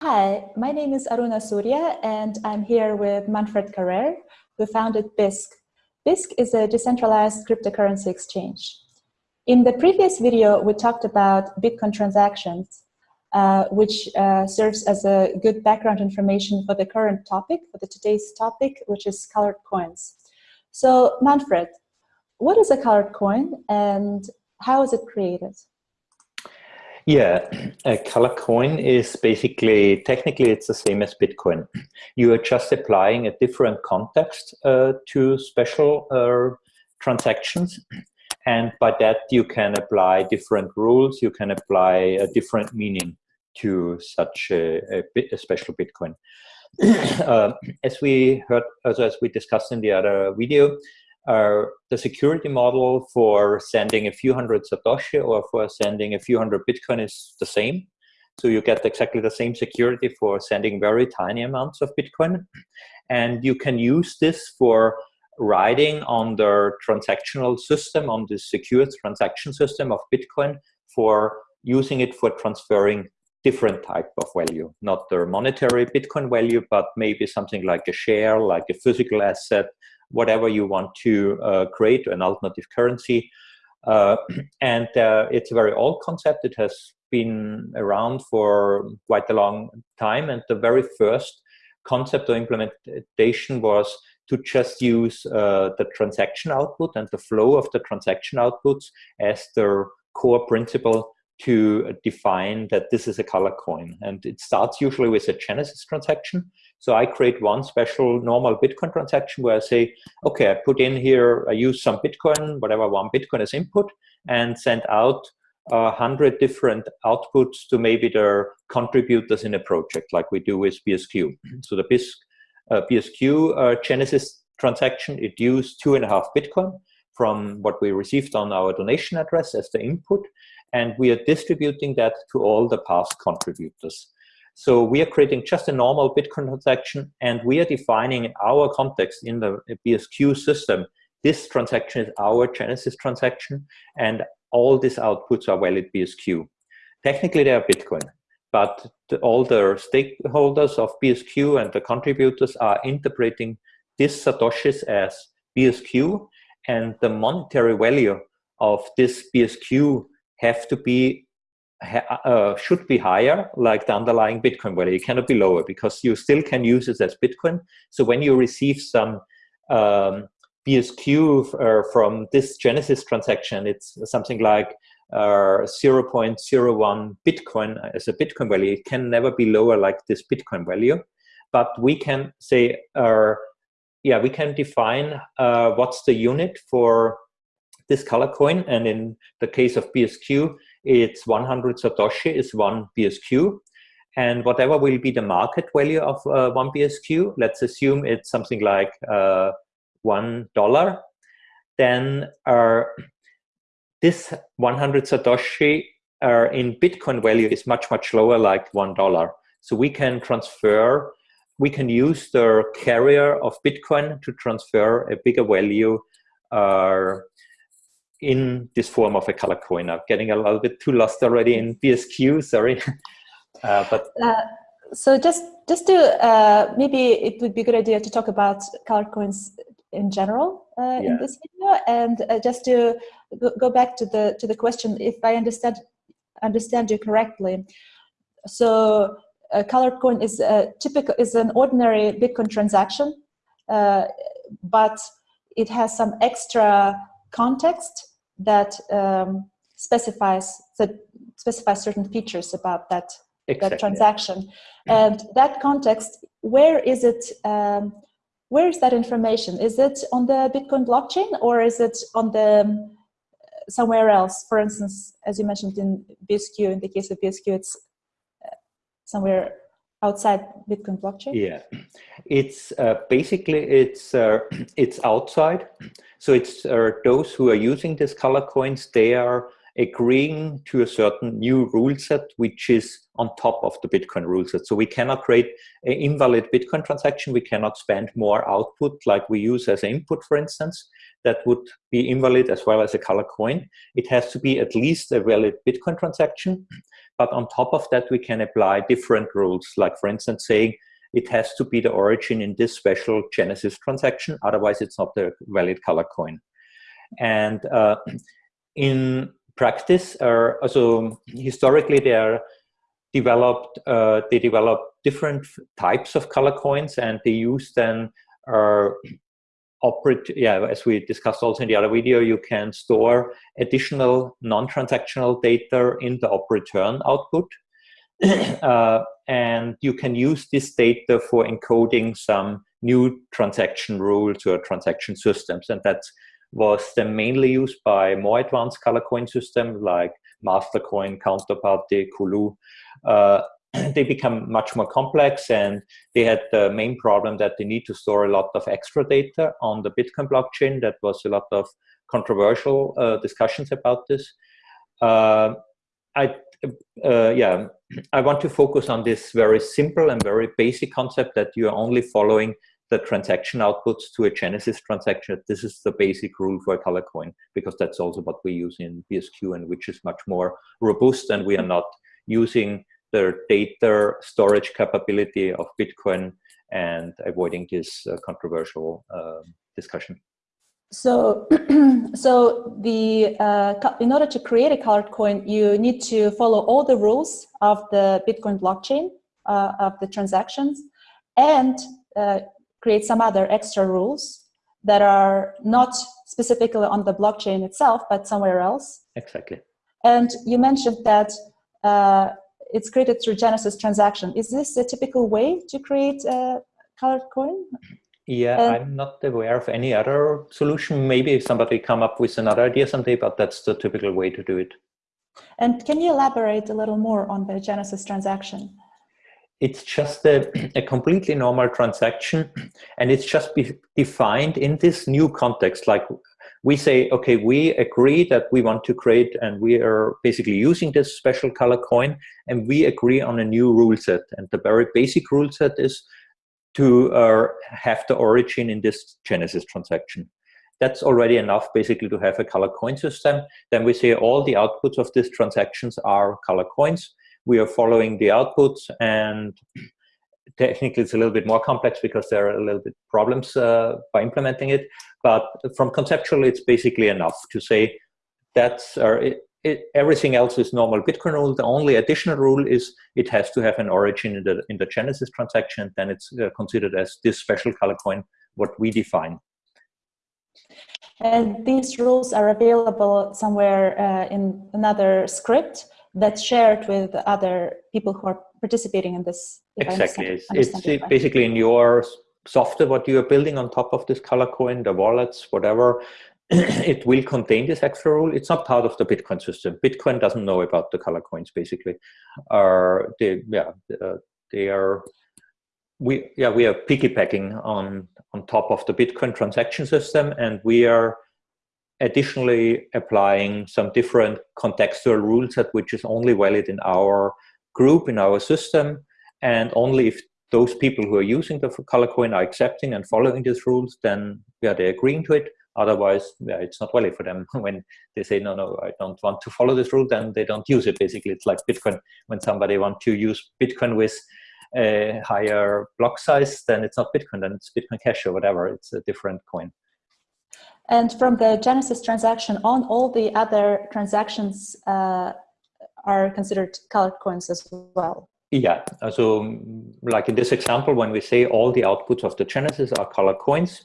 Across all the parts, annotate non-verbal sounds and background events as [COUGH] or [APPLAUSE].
Hi, my name is Aruna Surya and I'm here with Manfred Karrer, who founded Bisq. Bisq is a decentralized cryptocurrency exchange. In the previous video, we talked about Bitcoin transactions, uh, which uh, serves as a good background information for the current topic, for the today's topic, which is colored coins. So Manfred, what is a colored coin and how is it created? Yeah, a color coin is basically, technically it's the same as Bitcoin. You are just applying a different context uh, to special uh, transactions. And by that you can apply different rules, you can apply a different meaning to such a, a, a special Bitcoin. [CLEARS THROAT] uh, as we heard, as we discussed in the other video, uh, the security model for sending a few hundred Satoshi or for sending a few hundred Bitcoin is the same. So you get exactly the same security for sending very tiny amounts of Bitcoin. And you can use this for riding on the transactional system, on the secure transaction system of Bitcoin for using it for transferring different type of value, not the monetary Bitcoin value, but maybe something like a share, like a physical asset, whatever you want to uh, create, an alternative currency. Uh, [CLEARS THROAT] and uh, it's a very old concept. It has been around for quite a long time. And the very first concept or implementation was to just use uh, the transaction output and the flow of the transaction outputs as the core principle to define that this is a color coin. And it starts usually with a Genesis transaction. So I create one special normal Bitcoin transaction where I say, okay, I put in here, I use some Bitcoin, whatever one Bitcoin as input, and send out a hundred different outputs to maybe the contributors in a project, like we do with BSQ. [CLEARS THROAT] So the Bisq, uh, BSQ uh, Genesis transaction, it used two and a half Bitcoin from what we received on our donation address as the input, and we are distributing that to all the past contributors. So we are creating just a normal Bitcoin transaction and we are defining in our context in the BSQ system, this transaction is our Genesis transaction and all these outputs are valid BSQ. Technically they are Bitcoin, but the, all the stakeholders of BSQ and the contributors are interpreting these Satoshis as BSQ and the monetary value of this BSQ have to be uh, should be higher, like the underlying Bitcoin value. It cannot be lower because you still can use it as Bitcoin. So when you receive some um, BSQ uh, from this Genesis transaction, it's something like uh, 0.01 Bitcoin as a Bitcoin value. It can never be lower like this Bitcoin value. But we can say, uh, yeah, we can define uh, what's the unit for this color coin. And in the case of BSQ, it's 100 Satoshi is one BSQ. And whatever will be the market value of uh, one BSQ, let's assume it's something like uh, $1, then uh, this 100 Satoshi uh, in Bitcoin value is much, much lower, like $1. So we can transfer, we can use the carrier of Bitcoin to transfer a bigger value uh, in this form of a color coin. I'm getting a little bit too lost already in BSQ, sorry. [LAUGHS] uh, but uh, so just just to uh, maybe it would be a good idea to talk about color coins in general uh, yeah. in this video, and uh, just to go back to the to the question, if I understand understand you correctly, so a colored coin is a typical is an ordinary Bitcoin transaction, uh, but it has some extra context that um, specifies that specifies certain features about that exactly. that transaction mm-hmm. and that context where is it um, where is that information is it on the bitcoin blockchain or is it on the um, somewhere else for instance as you mentioned in bsq in the case of bsq it's uh, somewhere outside bitcoin blockchain yeah it's uh, basically it's uh, [CLEARS THROAT] it's outside so it's uh, those who are using these color coins, they are agreeing to a certain new rule set, which is on top of the Bitcoin rule set. So we cannot create an invalid Bitcoin transaction. We cannot spend more output like we use as input, for instance. That would be invalid as well as a color coin. It has to be at least a valid Bitcoin transaction. But on top of that, we can apply different rules, like for instance, saying it has to be the origin in this special Genesis transaction, otherwise it's not a valid color coin. And uh, [CLEARS THROAT] in practice, uh, also historically they are developed, uh, they developed different types of color coins and they use then uh, operate, yeah, as we discussed also in the other video, you can store additional non-transactional data in the op return output. [CLEARS THROAT] uh, and you can use this data for encoding some new transaction rules or transaction systems. And that was then mainly used by more advanced color coin systems like Mastercoin, Counterparty, Colu. Uh, [CLEARS THROAT] they become much more complex and they had the main problem that they need to store a lot of extra data on the Bitcoin blockchain. That was a lot of controversial uh, discussions about this. Uh, I, uh, yeah, I want to focus on this very simple and very basic concept that you are only following the transaction outputs to a Genesis transaction. This is the basic rule for a color coin because that's also what we use in BSQ and which is much more robust and we are not using the data storage capability of Bitcoin and avoiding this uh, controversial uh, discussion. So, [CLEARS THROAT] so the uh, in order to create a colored coin, you need to follow all the rules of the Bitcoin blockchain uh, of the transactions, and uh, create some other extra rules that are not specifically on the blockchain itself, but somewhere else. Exactly. And you mentioned that uh, it's created through Genesis transaction. Is this a typical way to create a colored coin? Yeah, uh, I'm not aware of any other solution. Maybe somebody come up with another idea someday, but that's the typical way to do it. And can you elaborate a little more on the Genesis transaction? It's just a, a completely normal transaction, and it's just defined in this new context. Like we say, okay, we agree that we want to create and we are basically using this special color coin and we agree on a new rule set. And the very basic rule set is to uh, have the origin in this Genesis transaction. That's already enough basically to have a color coin system. Then we say all the outputs of these transactions are color coins. We are following the outputs and technically it's a little bit more complex because there are a little bit problems uh, by implementing it. But from conceptually, it's basically enough to say that's it, it, everything else is normal Bitcoin rule. The only additional rule is it has to have an origin in the in the Genesis transaction. Then it's uh, considered as this special color coin, what we define. And these rules are available somewhere uh, in another script that's shared with other people who are participating in this. Exactly. It's, it's basically in your software, what you are building on top of this color coin, the wallets, whatever, [CLEARS THROAT] it will contain this extra rule. It's not part of the Bitcoin system. Bitcoin doesn't know about the color coins, basically. Uh, they, yeah, uh, they are, we, yeah, we are piggybacking on, on top of the Bitcoin transaction system, and we are additionally applying some different contextual rules that which is only valid in our group, in our system, and only if those people who are using the color coin are accepting and following these rules, then yeah, they're agreeing to it. Otherwise, yeah, it's not valid for them. [LAUGHS] when they say, no, no, I don't want to follow this rule, then they don't use it. Basically, it's like Bitcoin. When somebody wants to use Bitcoin with a higher block size, then it's not Bitcoin, then it's Bitcoin Cash or whatever. It's a different coin. And from the Genesis transaction on, all the other transactions uh, are considered colored coins as well. Yeah, so like in this example, when we say all the outputs of the Genesis are color coins,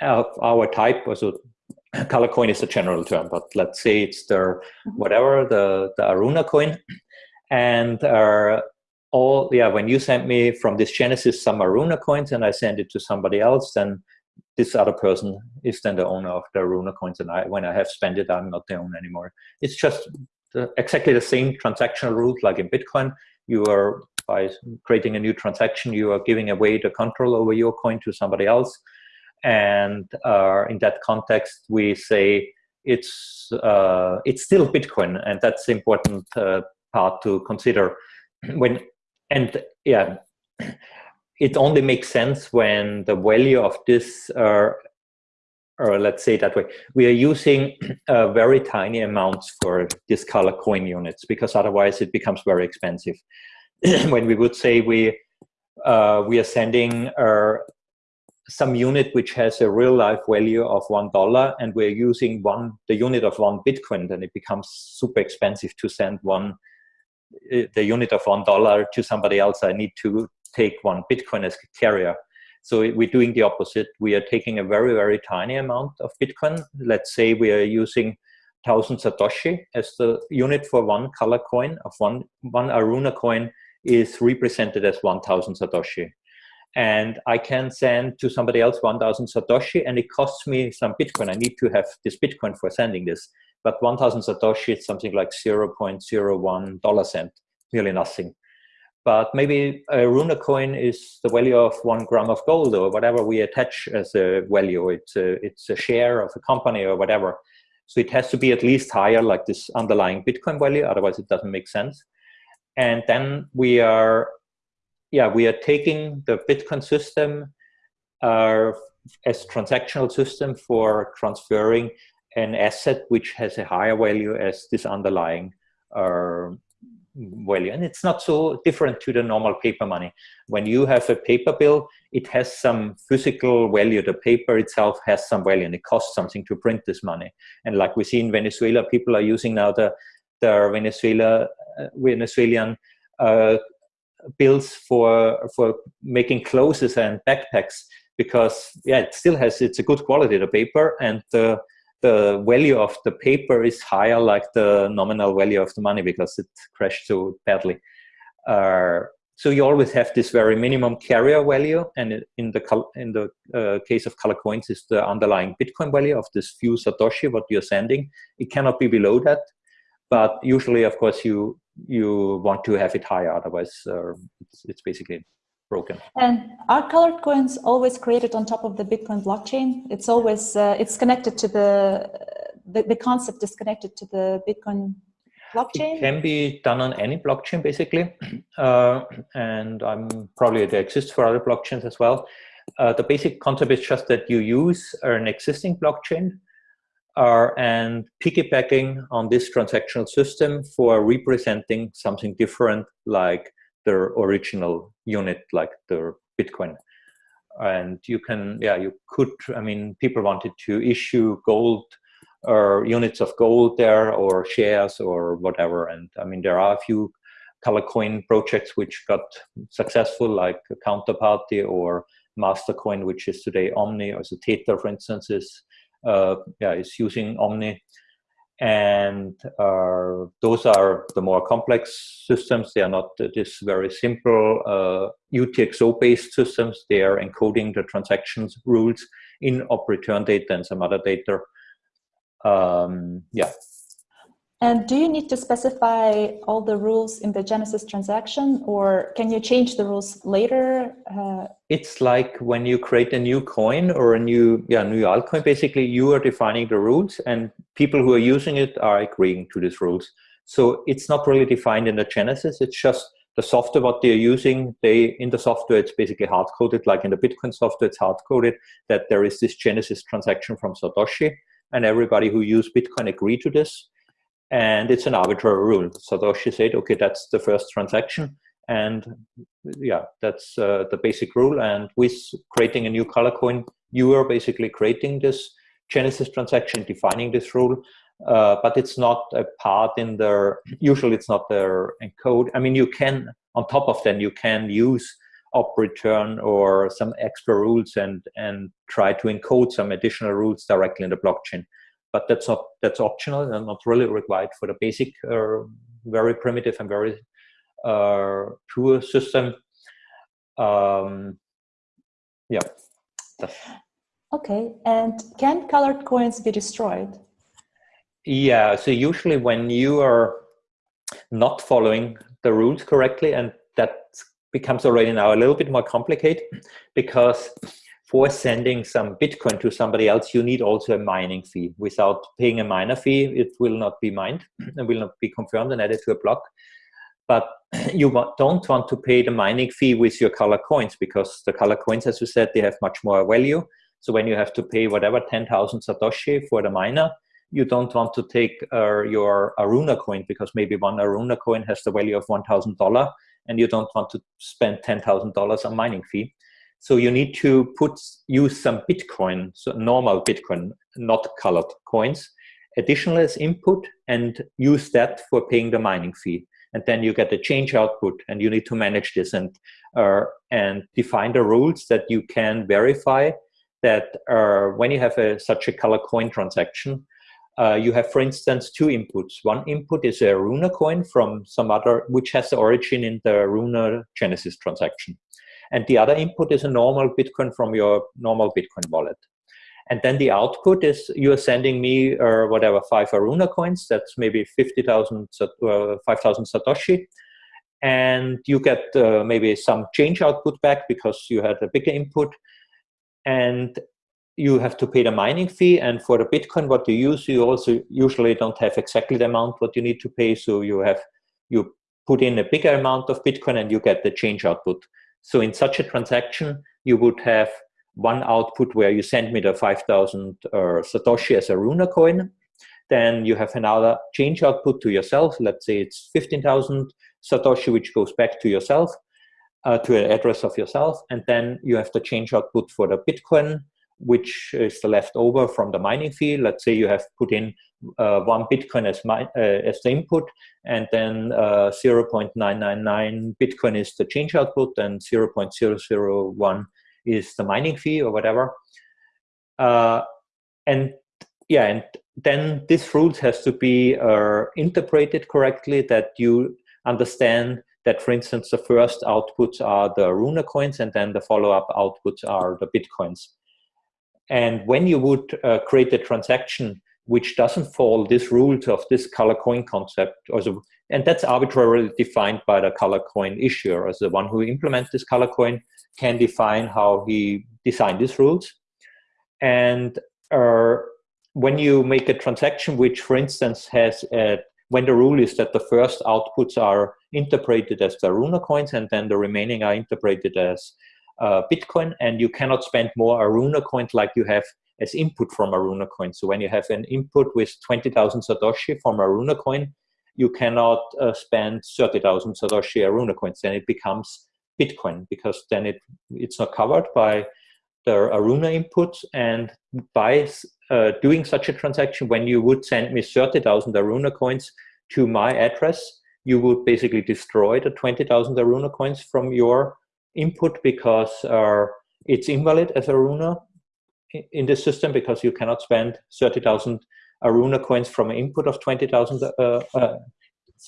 of [COUGHS] our type, so [COUGHS] color coin is a general term, but let's say it's the mm-hmm. whatever, the, the Aruna coin. And uh, all, yeah, when you send me from this Genesis some Aruna coins and I send it to somebody else, then this other person is then the owner of the Aruna coins. And I, when I have spent it, I'm not the owner anymore. It's just the, exactly the same transactional rules like in Bitcoin. You are by creating a new transaction you are giving away the control over your coin to somebody else. And uh, in that context we say it's uh, it's still bitcoin and that's the important uh, part to consider. [CLEARS THROAT] When and yeah [CLEARS THROAT] it only makes sense when the value of this uh, or let's say that way, we are using [CLEARS THROAT] uh, very tiny amounts for this color coin units because otherwise it becomes very expensive. [CLEARS THROAT] when we would say we uh, we are sending uh, some unit which has a real life value of one dollar and we're using one the unit of one bitcoin then it becomes super expensive to send one uh, the unit of one dollar to somebody else. I need to take one bitcoin as a carrier so we're doing the opposite we are taking a very very tiny amount of bitcoin let's say we are using 1000 satoshi as the unit for one color coin of one one aruna coin is represented as 1000 satoshi and I can send to somebody else 1000 Satoshi and it costs me some Bitcoin. I need to have this Bitcoin for sending this. But 1000 Satoshi is something like 0.01 dollar cent, really nothing. But maybe a Runa coin is the value of one gram of gold or whatever we attach as a value. It's a, it's a share of a company or whatever. So it has to be at least higher like this underlying Bitcoin value, otherwise it doesn't make sense. And then we are yeah, we are taking the Bitcoin system uh, as transactional system for transferring an asset which has a higher value as this underlying uh, value. And it's not so different to the normal paper money. When you have a paper bill, it has some physical value. The paper itself has some value and it costs something to print this money. And like we see in Venezuela, people are using now the, the Venezuela, uh, Venezuelan uh, bills for for making clothes and backpacks because yeah it still has it's a good quality the paper and the the value of the paper is higher like the nominal value of the money because it crashed so badly. Uh, so you always have this very minimum carrier value and in the in the uh, case of color coins is the underlying bitcoin value of this few satoshi what you're sending. It cannot be below that but usually of course you you want to have it higher otherwise uh, it's, it's basically broken. And are colored coins always created on top of the bitcoin blockchain? It's always uh, it's connected to the, the, the concept is connected to the bitcoin blockchain? It can be done on any blockchain basically. [CLEARS THROAT] Uh, and i'm probably they exist for other blockchains as well. Uh, the basic concept is just that you use an existing blockchain uh, and piggybacking on this transactional system for representing something different like the original unit, like the Bitcoin. And you can, yeah, you could, I mean, people wanted to issue gold or units of gold there or shares or whatever. And I mean, there are a few color coin projects which got successful like Counterparty or Mastercoin, which is today Omni, or so Tether, for instance, is uh, yeah, is using Omni. And uh, those are the more complex systems. They are not this very simple uh, UTXO-based systems. They are encoding the transactions rules in op return data and some other data. Um, yeah, and do you need to specify all the rules in the Genesis transaction or can you change the rules later? Uh, it's like when you create a new coin or a new, yeah, new altcoin, basically you are defining the rules and people who are using it are agreeing to these rules. So it's not really defined in the Genesis. It's just the software, what they're using, they, in the software, it's basically hard coded, like in the Bitcoin software, it's hard coded that there is this Genesis transaction from Satoshi and everybody who use Bitcoin agree to this and it's an arbitrary rule. Satoshi said, okay, that's the first transaction, and yeah, that's uh, the basic rule. And with creating a new color coin, you are basically creating this Genesis transaction, defining this rule, uh, but it's not a part in their, usually it's not their encode. I mean, you can, on top of that, you can use op return or some extra rules and, and try to encode some additional rules directly in the blockchain but that's not that's optional and not really required for the basic uh, very primitive and very uh, pure system. Um, yeah okay and can colored coins be destroyed? Yeah so usually when you are not following the rules correctly and that becomes already now a little bit more complicated because for sending some Bitcoin to somebody else, you need also a mining fee. Without paying a miner fee, it will not be mined and will not be confirmed and added to a block. But [CLEARS THROAT] you don't want to pay the mining fee with your color coins because the color coins, as you said, they have much more value. So when you have to pay whatever 10,000 Satoshi for the miner, you don't want to take uh, your Aruna coin because maybe one Aruna coin has the value of $1,000 and you don't want to spend $10,000 on mining fee. So you need to put use some Bitcoin, so normal Bitcoin, not colored coins, additional as input and use that for paying the mining fee. And then you get the change output and you need to manage this and, uh, and define the rules that you can verify that uh, when you have a, such a color coin transaction, uh, you have, for instance, two inputs. One input is a Runa coin from some other, which has the origin in the Aruna Genesis transaction. And the other input is a normal Bitcoin from your normal Bitcoin wallet. And then the output is you're sending me uh, whatever, five Aruna coins, that's maybe 50,000, uh, 5,000 Satoshi. And you get uh, maybe some change output back because you had a bigger input. And you have to pay the mining fee and for the bitcoin what you use you also usually don't have exactly the amount what you need to pay so you have you put in a bigger amount of bitcoin and you get the change output so in such a transaction you would have one output where you send me the 5000 uh, satoshi as a runa coin. Then you have another change output to yourself. Let's say it's 15000 satoshi which goes back to yourself uh, to an address of yourself. And then you have the change output for the bitcoin which is the leftover from the mining fee. Let's say you have put in one Bitcoin as, my, uh, as the input, and then uh, 0.999 Bitcoin is the change output, and 0.001 is the mining fee or whatever. Uh, and yeah, and then this rules has to be uh, interpreted correctly that you understand that, for instance, the first outputs are the Aruna coins, and then the follow-up outputs are the Bitcoins. And when you would uh, create a transaction which doesn't follow this rules of this color coin concept, also, and that's arbitrarily defined by the color coin issuer as the one who implements this color coin can define how he designed these rules. And uh, when you make a transaction which, for instance, has a, when the rule is that the first outputs are interpreted as the Aruna coins and then the remaining are interpreted as uh, Bitcoin, and you cannot spend more Aruna coins like you have as input from Aruna coin. So when you have an input with 20,000 Satoshi from Aruna coin, you cannot uh, spend 30,000 Satoshi Aruna coins. Then it becomes Bitcoin because then it it's not covered by the Aruna input. And by uh, doing such a transaction, when you would send me 30,000 Aruna coins to my address, you would basically destroy the 20,000 Aruna coins from your input because uh, it's invalid as Aruna in this system because you cannot spend 30,000 Aruna coins from an input of 20,000 uh, uh,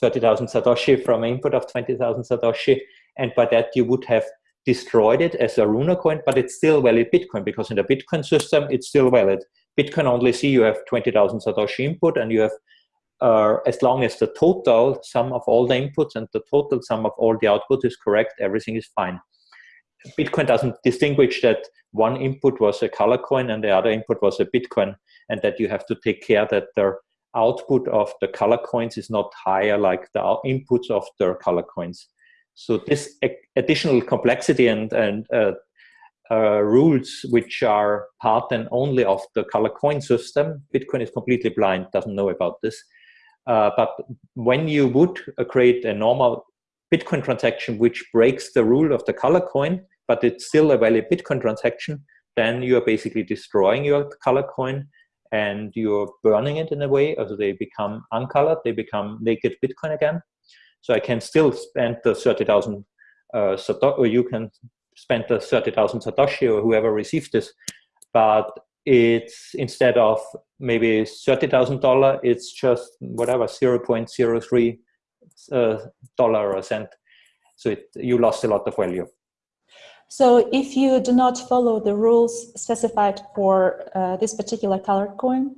30,000 Satoshi from an input of 20,000 Satoshi. And by that you would have destroyed it as a Runa coin, but it's still valid Bitcoin because in the Bitcoin system, it's still valid. Bitcoin only see you have 20,000 Satoshi input and you have, uh, as long as the total sum of all the inputs and the total sum of all the output is correct, everything is fine. Bitcoin doesn't distinguish that one input was a color coin and the other input was a Bitcoin, and that you have to take care that the output of the color coins is not higher like the inputs of the color coins. So this additional complexity and, and uh, uh, rules which are part and only of the color coin system, Bitcoin is completely blind, doesn't know about this. Uh, but when you would uh, create a normal Bitcoin transaction which breaks the rule of the color coin, but it's still a valid Bitcoin transaction, then you are basically destroying your color coin and you're burning it in a way, as they become uncolored, they become naked Bitcoin again. So I can still spend the 30,000 uh, or you can spend the 30,000 Satoshi or whoever received this, but it's instead of maybe $30,000, it's just whatever, 0 0.03 uh, dollar or cent. So it, you lost a lot of value. So if you do not follow the rules specified for uh, this particular color coin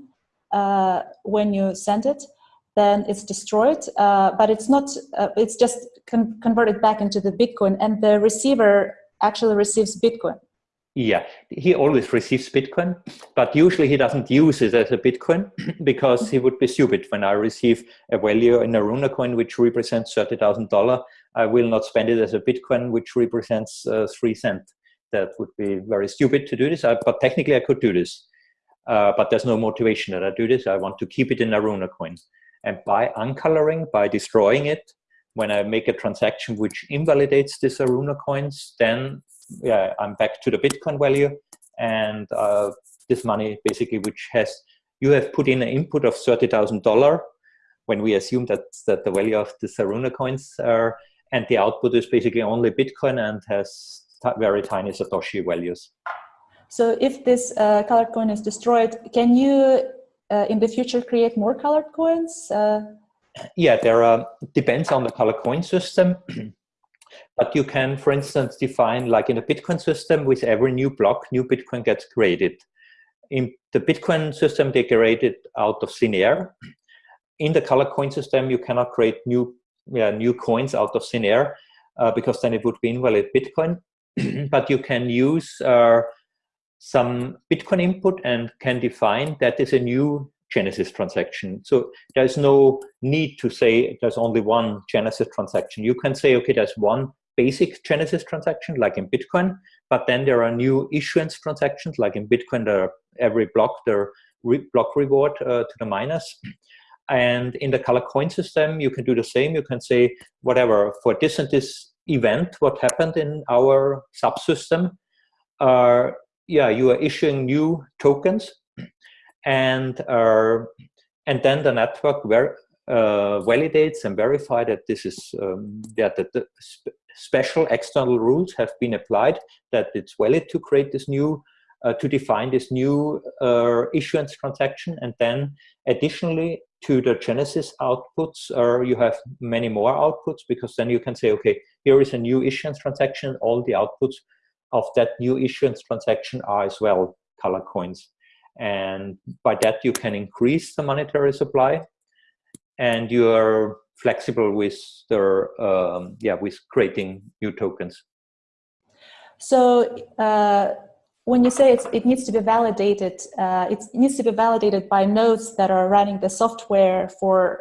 uh, when you send it, then it's destroyed, uh, but it's not, uh, it's just con converted back into the Bitcoin and the receiver actually receives Bitcoin. Yeah, he always receives Bitcoin, but usually he doesn't use it as a Bitcoin [CLEARS THROAT] because he would be stupid. When I receive a value in a Runa coin which represents $30,000, I will not spend it as a Bitcoin which represents uh, three cents that would be very stupid to do this, I, but technically I could do this. Uh, but there's no motivation that I do this. I want to keep it in a Aruna coin. And by uncoloring, by destroying it, when I make a transaction which invalidates this Aruna coins, then yeah, I'm back to the Bitcoin value. And uh, this money basically, which has, you have put in an input of $30,000 when we assume that, that the value of the Saruna coins are, and the output is basically only Bitcoin and has very tiny Satoshi values. So if this uh, colored coin is destroyed, can you uh, in the future create more colored coins? Uh, yeah, there are, depends on the color coin system. [CLEARS THROAT] but you can, for instance, define like in a Bitcoin system with every new block, new Bitcoin gets created. In the Bitcoin system, they created out of thin air. In the color coin system, you cannot create new, yeah, new coins out of thin air uh, because then it would be invalid Bitcoin. [CLEARS THROAT] but you can use uh, some Bitcoin input and can define that is a new Genesis transaction. So there's no need to say there's only one Genesis transaction. You can say, okay, there's one basic Genesis transaction, like in Bitcoin, but then there are new issuance transactions, like in Bitcoin, there are every block, there re block reward uh, to the miners. And in the color coin system, you can do the same. You can say, whatever, for this and this event, what happened in our subsystem, uh, yeah, you are issuing new tokens and uh, and then the network ver uh, validates and verify that this is um, that the sp special external rules have been applied that it's valid to create this new uh, to define this new uh, issuance transaction. And then additionally to the genesis outputs uh, you have many more outputs because then you can say okay here is a new issuance transaction. All the outputs of that new issuance transaction are as well color coins and by that you can increase the monetary supply. And you are flexible with the um, yeah with creating new tokens. So uh, when you say it needs to be validated uh, it needs to be validated by nodes that are running the software for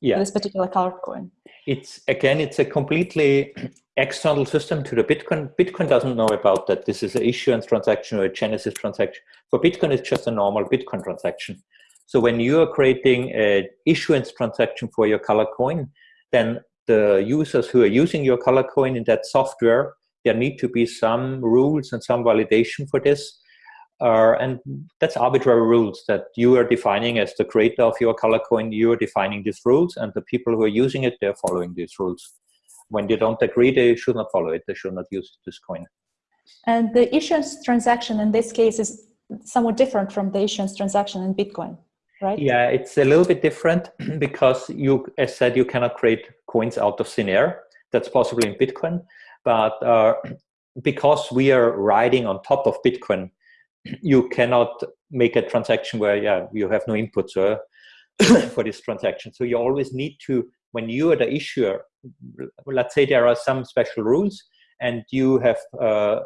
yeah. this particular color coin. It's again it's a completely external system to the Bitcoin. Bitcoin doesn't know about that. This is an issuance transaction or a Genesis transaction. For Bitcoin, it's just a normal Bitcoin transaction. So when you are creating an issuance transaction for your color coin, then the users who are using your color coin in that software, there need to be some rules and some validation for this. Uh, and that's arbitrary rules that you are defining as the creator of your color coin, you are defining these rules and the people who are using it, they're following these rules when they don't agree, they should not follow it. They should not use this coin. And the issuance transaction in this case is somewhat different from the issuance transaction in Bitcoin, right? Yeah, it's a little bit different [CLEARS THROAT] because you, as said, you cannot create coins out of thin air. That's possible in Bitcoin, but uh, [CLEARS THROAT] because we are riding on top of Bitcoin, [CLEARS THROAT] you cannot make a transaction where yeah you have no inputs uh, for this transaction. So you always need to when you are the issuer, let's say there are some special rules and you have, uh,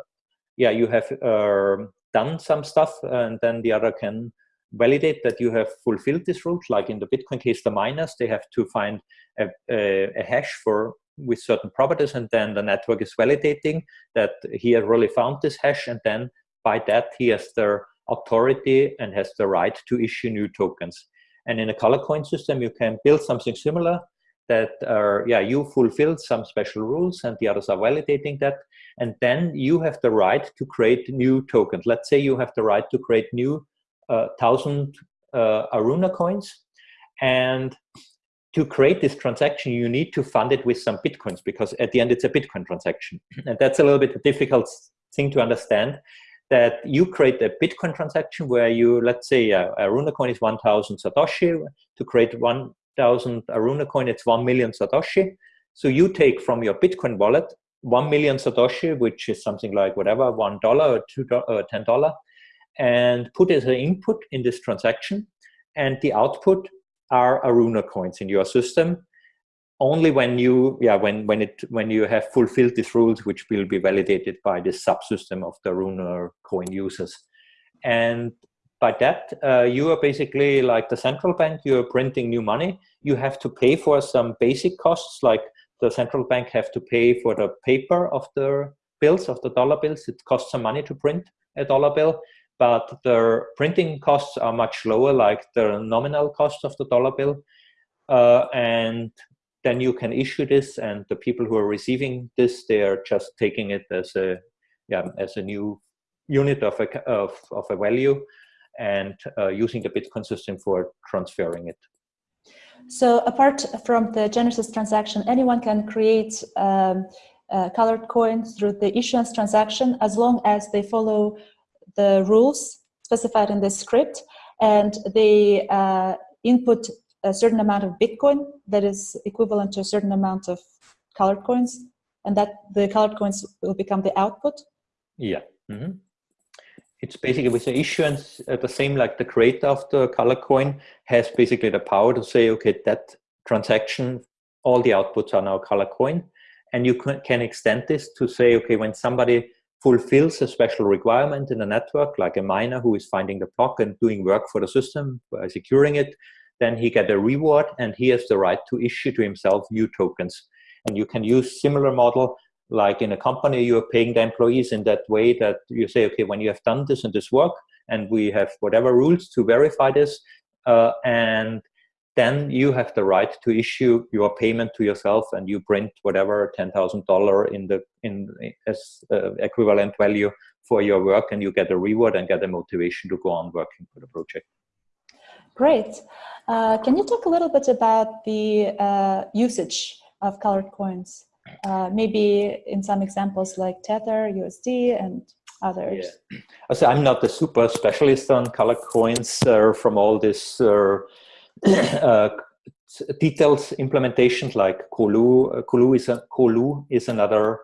yeah, you have uh, done some stuff and then the other can validate that you have fulfilled this rules. Like in the Bitcoin case, the miners, they have to find a, a, a hash for with certain properties and then the network is validating that he has really found this hash and then by that he has the authority and has the right to issue new tokens. And in a color coin system, you can build something similar that are, yeah, you fulfill some special rules and the others are validating that. And then you have the right to create new tokens. Let's say you have the right to create new uh, thousand uh, Aruna coins. And to create this transaction, you need to fund it with some Bitcoins because at the end it's a Bitcoin transaction. [CLEARS THROAT] And that's a little bit a difficult thing to understand that you create a Bitcoin transaction where you, let's say uh, Aruna coin is 1000 Satoshi to create one thousand Aruna coin, it's one million Satoshi. So you take from your Bitcoin wallet one million Satoshi, which is something like whatever, one dollar or two or uh, ten dollar, and put as an input in this transaction. And the output are Aruna coins in your system. Only when you, yeah, when when it when you have fulfilled these rules, which will be validated by this subsystem of the Aruna coin users. And by that, uh, you are basically like the central bank, you are printing new money. You have to pay for some basic costs, like the central bank have to pay for the paper of the bills, of the dollar bills. It costs some money to print a dollar bill, but the printing costs are much lower, like the nominal cost of the dollar bill. Uh, and then you can issue this and the people who are receiving this, they are just taking it as a, yeah, as a new unit of a, of, of a value and uh, using the Bitcoin system for transferring it. So apart from the Genesis transaction, anyone can create um, uh, colored coins through the issuance transaction as long as they follow the rules specified in the script and they uh, input a certain amount of Bitcoin that is equivalent to a certain amount of colored coins and that the colored coins will become the output? Yeah. Mm -hmm. It's basically with the issuance uh, the same like the creator of the color coin has basically the power to say, okay, that transaction, all the outputs are now color coin. And you can can extend this to say, okay, when somebody fulfills a special requirement in the network, like a miner who is finding the block and doing work for the system by securing it, then he get a reward and he has the right to issue to himself new tokens. And you can use similar model like in a company, you're paying the employees in that way that you say, okay, when you have done this and this work, and we have whatever rules to verify this, uh, and then you have the right to issue your payment to yourself and you print whatever $10,000 in the in as uh, equivalent value for your work and you get a reward and get a motivation to go on working for the project. Great. Uh, can you talk a little bit about the uh, usage of colored coins? Uh, maybe in some examples like Tether, USD, and others. Yeah. So I'm not a super specialist on color coins uh, from all this uh, [CLEARS THROAT] uh details implementations like Colu. Colu is a Colu is another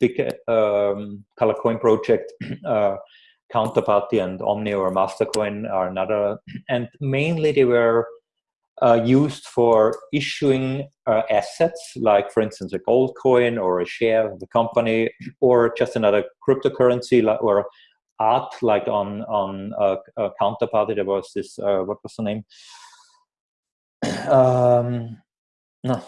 big um, color coin project. [CLEARS THROAT] Counterparty and Omni or Mastercoin are another, [CLEARS THROAT] and mainly they were uh, used for issuing uh, assets, like for instance a gold coin or a share of the company, or just another cryptocurrency or art, like on on a Counterparty. There was this uh, what was the name? [CLEARS THROAT] um, no,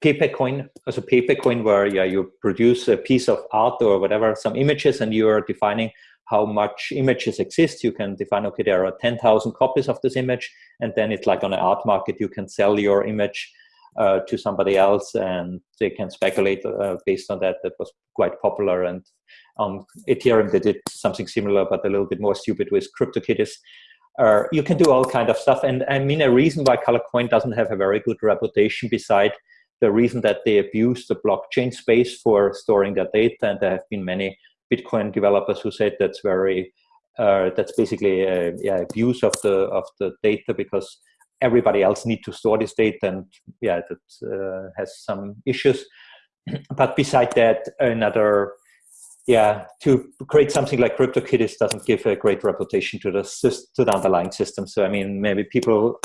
paper coin as a paper coin where yeah you produce a piece of art or whatever some images and you are defining how much images exist. You can define, okay, there are 10,000 copies of this image, and then it's like on an art market, you can sell your image uh, to somebody else and they can speculate uh, based on that. That was quite popular. And on Ethereum, they did something similar, but a little bit more stupid with CryptoKitties. Uh, you can do all kind of stuff. And I mean, a reason why Colorcoin doesn't have a very good reputation beside the reason that they abuse the blockchain space for storing their data. And there have been many Bitcoin developers who said that's very uh, that's basically a, yeah, abuse of the of the data because everybody else need to store this data and yeah that uh, has some issues [CLEARS THROAT] but beside that another yeah to create something like CryptoKitties doesn't give a great reputation to the to the underlying system. So i mean maybe people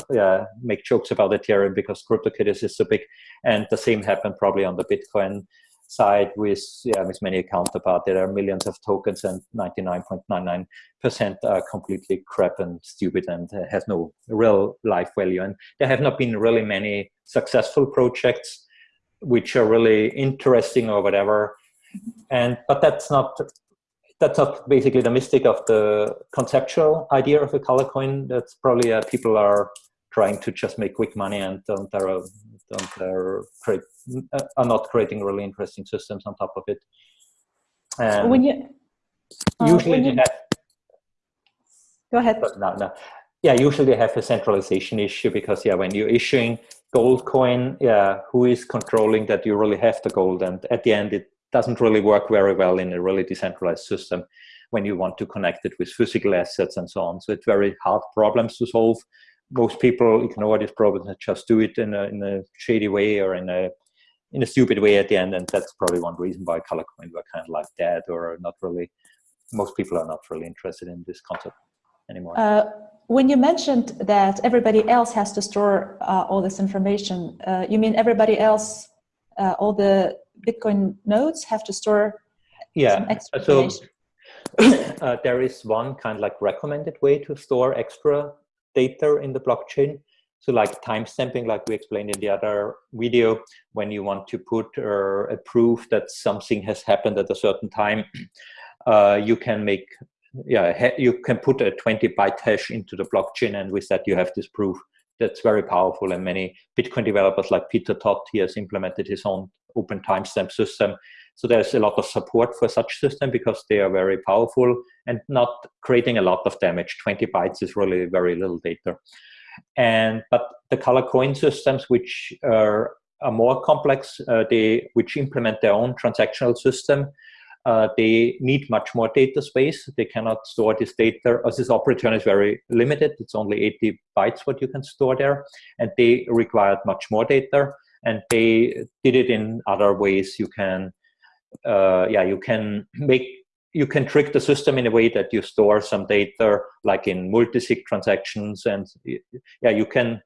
make jokes about ethereum because CryptoKitties is so big. And the same happened probably on the bitcoin side with yeah with many counterpart there are millions of tokens and 99.99 percent are completely crap and stupid and has no real life value. And there have not been really many successful projects which are really interesting or whatever and but that's not that's not basically the mystic of the conceptual idea of a color coin that's probably uh, people are trying to just make quick money and don't, are, don't are, create, are not creating really interesting systems on top of it. And when you uh, usually when you, have, go ahead. No, no. Yeah, usually they have a centralization issue because yeah, when you're issuing gold coin, yeah, who is controlling that you really have the gold? And at the end, it doesn't really work very well in a really decentralized system when you want to connect it with physical assets and so on. So it's very hard problems to solve. Most people ignore this problem and just do it in a, in a shady way or in a in a stupid way at the end. And that's probably one reason why color coins were kind of like that or not really most people are not really interested in this concept anymore. Uh, when you mentioned that everybody else has to store uh, all this information uh, you mean everybody else uh, all the bitcoin nodes have to store yeah so uh, there is one kind of like recommended way to store extra data in the blockchain. So like timestamping, like we explained in the other video, when you want to put uh, a proof that something has happened at a certain time, [CLEARS THROAT] uh, you can make, yeah, you can put a 20 byte hash into the blockchain and with that you have this proof. That's very powerful and many Bitcoin developers like Peter Todd, he has implemented his own open timestamp system. So there's a lot of support for such system because they are very powerful and not creating a lot of damage. 20 bytes is really very little data. And but the color coin systems, which are, are more complex, uh, they which implement their own transactional system, uh, they need much more data space. They cannot store this data, as this operator is very limited. It's only 80 bytes what you can store there, and they required much more data. And they did it in other ways. You can, uh, yeah, you can make you can trick the system in a way that you store some data like in multi-sig transactions and yeah you can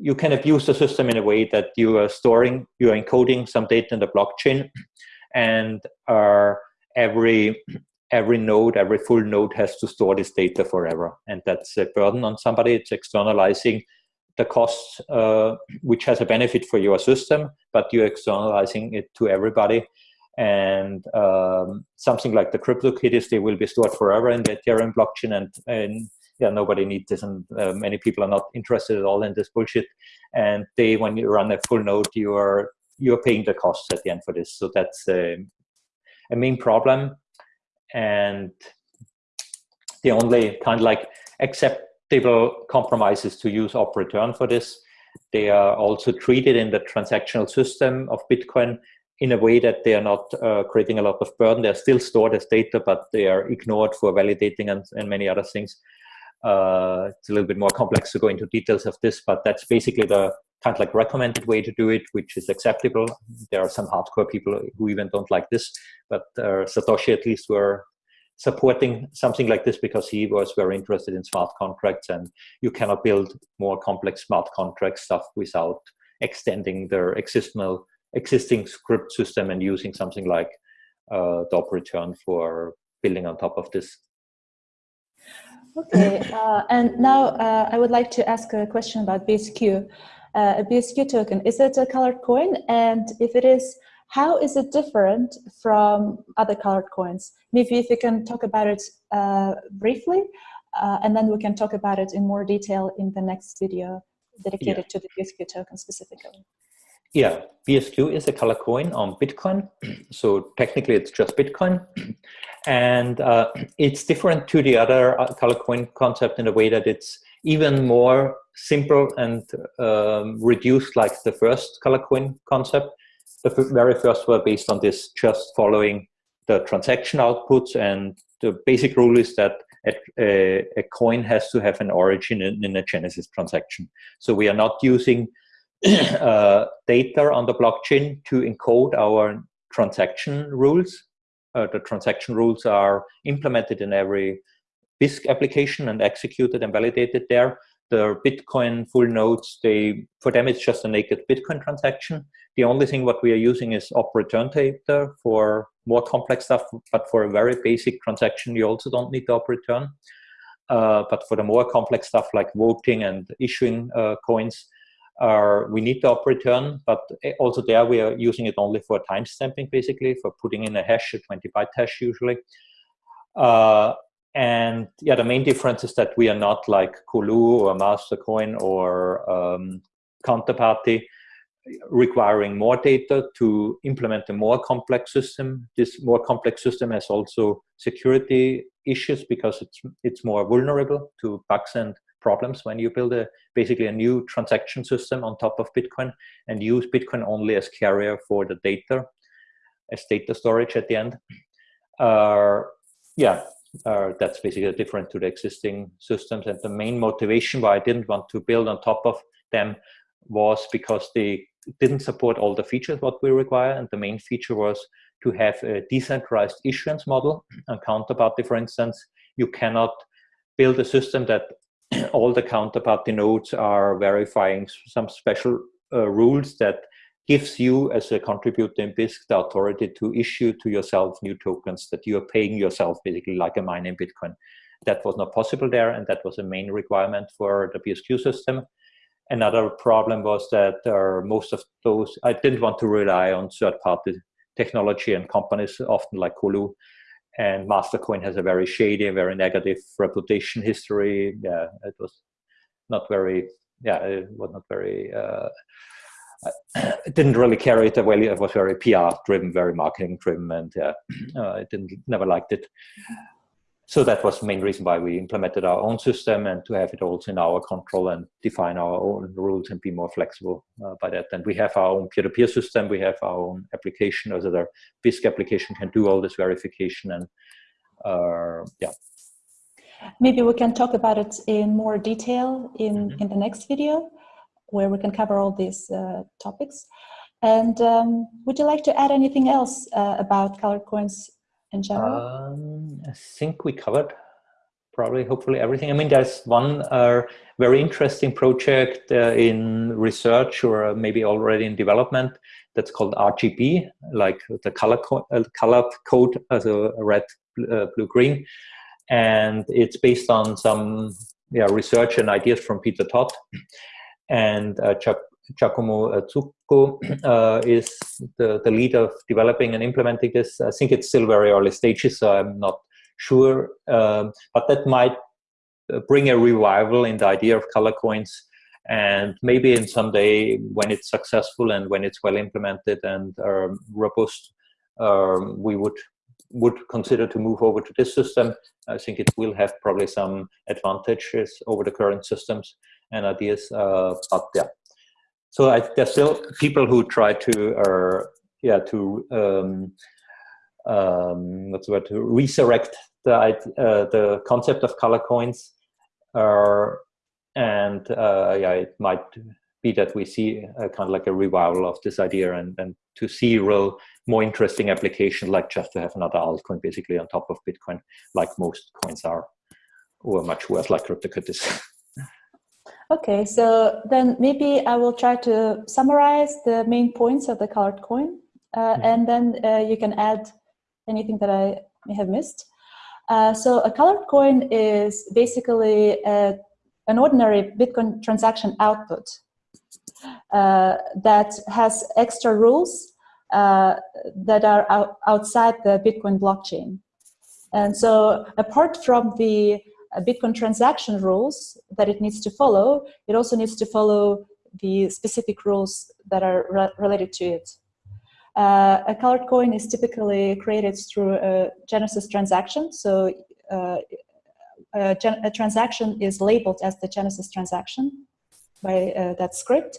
you can abuse the system in a way that you are storing you are encoding some data in the blockchain and are every every node every full node has to store this data forever and that's a burden on somebody it's externalizing the cost uh, which has a benefit for your system but you're externalizing it to everybody and um, something like the CryptoKitties, they will be stored forever in the Ethereum blockchain, and, and yeah, nobody needs this, and uh, many people are not interested at all in this bullshit. And they, when you run a full node, you are you're paying the costs at the end for this. So that's a, a main problem, and the only kind of like acceptable compromises to use op return for this. They are also treated in the transactional system of Bitcoin in a way that they are not uh, creating a lot of burden. They're still stored as data, but they are ignored for validating and, and many other things. Uh, it's a little bit more complex to go into details of this, but that's basically the kind of like recommended way to do it, which is acceptable. There are some hardcore people who even don't like this, but uh, Satoshi at least were supporting something like this because he was very interested in smart contracts and you cannot build more complex smart contract stuff without extending their existing existing script system and using something like uh, DOP return for building on top of this. Okay, uh, and now uh, I would like to ask a question about BSQ. Uh, a BSQ token, is it a colored coin? And if it is, how is it different from other colored coins? Maybe if you can talk about it uh, briefly, uh, and then we can talk about it in more detail in the next video dedicated yeah. to the BSQ token specifically. Yeah, BSQ is a color coin on Bitcoin. [CLEARS THROAT] So technically it's just Bitcoin. [CLEARS THROAT] And uh, [CLEARS THROAT] it's different to the other uh, color coin concept in a way that it's even more simple and um, reduced like the first color coin concept. The very first were based on this just following the transaction outputs and the basic rule is that a, a, coin has to have an origin in, in a genesis transaction. So we are not using [CLEARS THROAT] uh, data on the blockchain to encode our transaction rules. Uh, the transaction rules are implemented in every Bisq application and executed and validated there. The Bitcoin full nodes, they for them it's just a naked Bitcoin transaction. The only thing what we are using is op return data for more complex stuff, but for a very basic transaction, you also don't need the op return. Uh, but for the more complex stuff like voting and issuing uh, coins, are we need the op return, but eh, also there we are using it only for timestamping, basically, for putting in a hash, a 20 byte hash usually. Uh, and yeah, the main difference is that we are not like Colu or Mastercoin or um, Counterparty requiring more data to implement a more complex system. This more complex system has also security issues because it's it's more vulnerable to bugs and problems when you build a basically a new transaction system on top of Bitcoin and use Bitcoin only as carrier for the data, as data storage at the end. Uh, yeah, uh, that's basically different to the existing systems. And the main motivation why I didn't want to build on top of them was because they didn't support all the features what we require. And the main feature was to have a decentralized issuance model and counterparty, for instance. You cannot build a system that [CLEARS THROAT] all the counterparty nodes are verifying some special uh, rules that gives you as a contributor in Bisq the authority to issue to yourself new tokens that you are paying yourself basically like a mine in Bitcoin. That was not possible there and that was a main requirement for the BSQ system. Another problem was that uh, most of those, I didn't want to rely on third-party technology and companies, often like Colu, and Mastercoin has a very shady, very negative reputation history. Yeah, it was not very, yeah, it was not very, uh, it [CLEARS THROAT] didn't really carry it well. It was very PR driven, very marketing driven, and yeah, [CLEARS THROAT] uh, I didn't never liked it. So that was the main reason why we implemented our own system and to have it also in our control and define our own rules and be more flexible uh, by that. And we have our own peer-to-peer -peer system. We have our own application, also the Bisq application can do all this verification and uh, yeah. Maybe we can talk about it in more detail in, mm -hmm. in the next video where we can cover all these uh, topics. And um, would you like to add anything else uh, about color coins in general? Um, I think we covered probably, hopefully everything. I mean, there's one uh, very interesting project uh, in research or maybe already in development that's called RGB, like the color co uh, colored code as a red, uh, blue, green. And it's based on some yeah, research and ideas from Peter Todd and uh, Chuck Giacomo Zucco [CLEARS THROAT] uh, is the, the lead of developing and implementing this. I think it's still very early stages, so I'm not sure. Um, but that might uh, bring a revival in the idea of color coins. And maybe in some day when it's successful and when it's well implemented and um, robust, um, we would would consider to move over to this system. I think it will have probably some advantages over the current systems and ideas. Uh, but yeah, so I, there's still people who try to, uh, yeah, to um, um, what's the word, to resurrect the uh, the concept of color coins, uh, and uh, yeah, it might be that we see a, kind of like a revival of this idea, and and to see real more interesting application, like just to have another altcoin basically on top of Bitcoin, like most coins are, or much worse, like CryptoKitties. [LAUGHS] Okay, so then maybe I will try to summarize the main points of the colored coin, uh, mm -hmm. and then uh, you can add anything that I may have missed. Uh, so a colored coin is basically a, uh, an ordinary Bitcoin transaction output uh, that has extra rules uh, that are out outside the Bitcoin blockchain. And so apart from the Bitcoin transaction rules that it needs to follow, it also needs to follow the specific rules that are re related to it. Uh, a colored coin is typically created through a Genesis transaction. So uh, a, a, transaction is labeled as the Genesis transaction by uh, that script.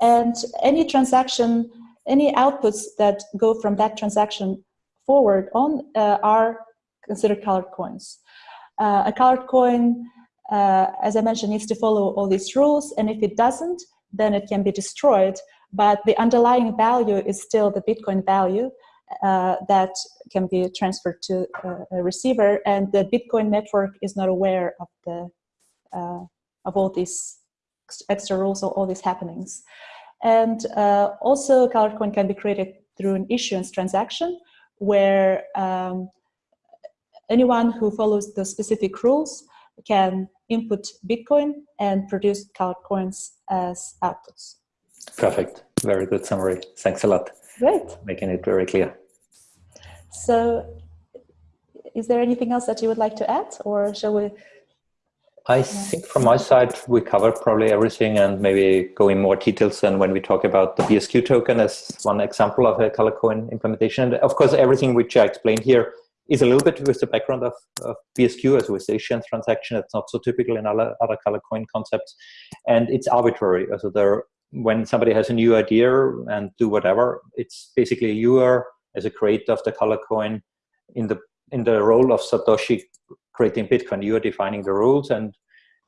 And any transaction, any outputs that go from that transaction forward on uh, are considered colored coins. Uh, a colored coin, uh, as I mentioned, needs to follow all these rules, and if it doesn't, then it can be destroyed. But the underlying value is still the Bitcoin value uh, that can be transferred to uh, a receiver, and the Bitcoin network is not aware of the uh, of all these extra rules or all these happenings. And uh, also, colored coin can be created through an issuance transaction, where um, anyone who follows the specific rules can input Bitcoin and produce coins as outputs. Perfect. Very good summary. Thanks a lot. Great. Making it very clear. So is there anything else that you would like to add or shall we? I think from my side, we covered probably everything and maybe go in more details than when we talk about the BSQ token as one example of a color coin implementation. And of course, everything which I explained here is a little bit with the background of, of BSQ as with Asian transaction. It's not so typical in other, other color coin concepts. And it's arbitrary. So there, when somebody has a new idea and do whatever, it's basically you are, as a creator of the color coin, in the, in the role of Satoshi creating Bitcoin. You are defining the rules and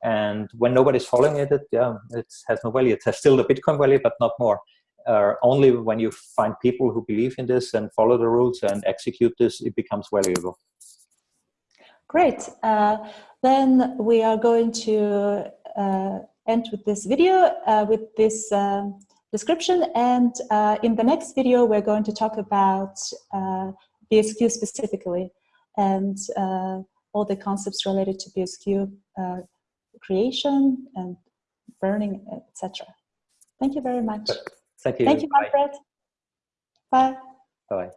and when nobody's following it, it yeah, it has no value. It has still the Bitcoin value, but not more uh, only when you find people who believe in this and follow the rules and execute this, it becomes valuable. Great. Uh, then we are going to uh, end with this video, uh, with this um, description. And uh, in the next video, we're going to talk about uh, BSQ specifically and all the concepts related to BSQ creation and burning, etc. Thank you very much. Thank you. Thank you, Manfred. Bye. Bye. Bye.